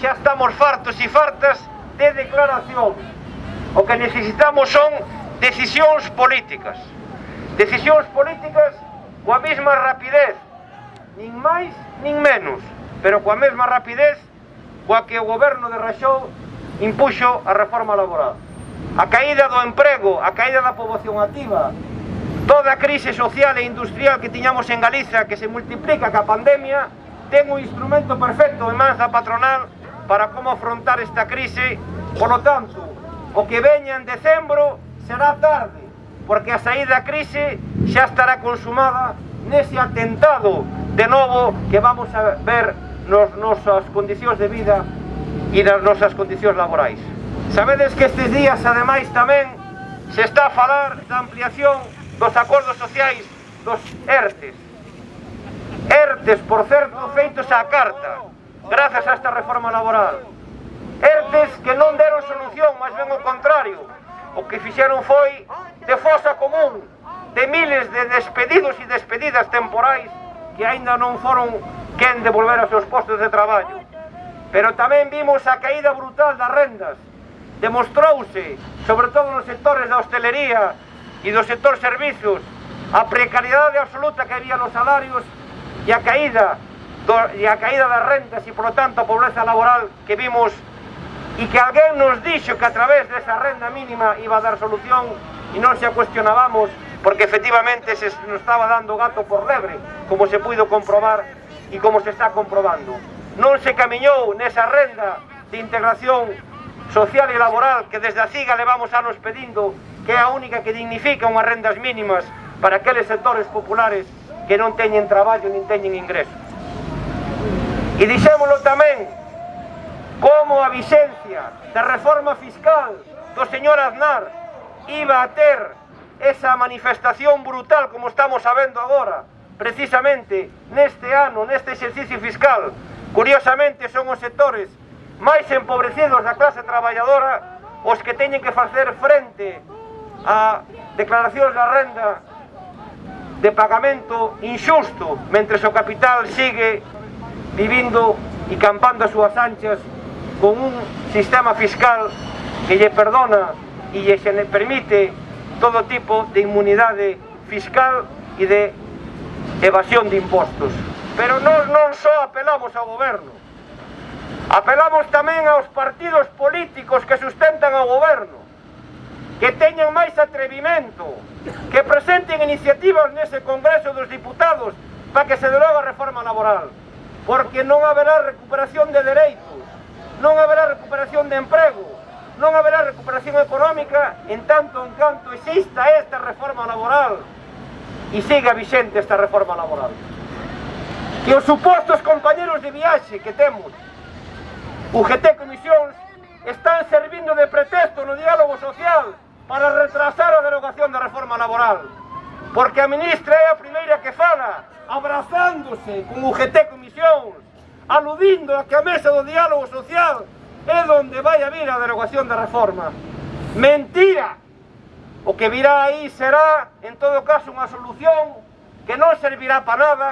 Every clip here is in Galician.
xa estamos fartos e fartas de declaración. O que necesitamos son decisións políticas. Decisións políticas coa mesma rapidez, nin máis nin menos, pero coa mesma rapidez coa que o goberno de Raxou impuxo a reforma laboral. A caída do emprego, a caída da poboación activa, toda a crise social e industrial que tiñamos en Galiza que se multiplica ca pandemia, ten un instrumento perfecto en mans da patronal para como afrontar esta crise. Polo tanto, o que veña en decembro será tarde, porque a saída da crise xa estará consumada nese atentado de novo que vamos a ver nos nosas condicións de vida e nas nosas condicións laborais. Sabedes que estes días, ademais, tamén se está a falar da ampliación dos acordos sociais dos ERTES. ERTES, por certo, feitos á carta grazas a esta reforma laboral. Ertes que non deron solución, máis ben o contrario. O que fixeron foi de fosa común, de miles de despedidos e despedidas temporais que aínda non foron quen devolver os aos seus postos de traballo. Pero tamén vimos a caída brutal das rendas. Demostrouse, sobre todo nos sectores da hostelería e do sector servizos, a precariedade absoluta que había nos salarios e a caída do, e a caída das rendas e, polo tanto, a pobreza laboral que vimos e que alguén nos dixo que a través desa renda mínima iba a dar solución e non se a cuestionábamos porque efectivamente se nos estaba dando gato por lebre como se puido comprobar e como se está comprobando non se camiñou nesa renda de integración social e laboral que desde a CIGA levamos anos pedindo que é a única que dignifica unhas rendas mínimas para aqueles sectores populares que non teñen traballo nin teñen ingresos. E dixémolo tamén como a vixencia da reforma fiscal do señor Aznar iba a ter esa manifestación brutal como estamos sabendo agora, precisamente neste ano, neste exercicio fiscal. Curiosamente son os sectores máis empobrecidos da clase traballadora os que teñen que facer frente a declaracións da renda de pagamento injusto, mentre o capital sigue vivindo e campando as súas anchas con un sistema fiscal que lle perdona e lle permite todo tipo de inmunidade fiscal e de evasión de impostos. Pero nós non só apelamos ao goberno, apelamos tamén aos partidos políticos que sustentan ao goberno, que teñan máis atrevimento, que presenten iniciativas nese Congreso dos Diputados para que se deroga a reforma laboral porque non haberá recuperación de dereitos, non haberá recuperación de emprego, non haberá recuperación económica en tanto en canto exista esta reforma laboral e siga vixente esta reforma laboral. Que os supostos compañeros de viaxe que temos, UGT Comisións, están servindo de pretexto no diálogo social para retrasar a derogación da reforma laboral, porque a ministra é a abrazándose con UGT Comisións, aludindo a que a mesa do diálogo social é donde vai a vir a derogación da reforma. Mentira! O que virá aí será, en todo caso, unha solución que non servirá para nada,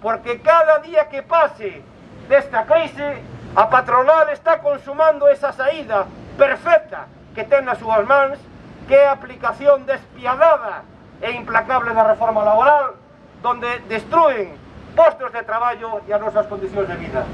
porque cada día que pase desta crise, a patronal está consumando esa saída perfecta que ten nas súas mans, que é a aplicación despiadada e implacable da reforma laboral, donde destruen postos de traballo e as nosas condicións de vida.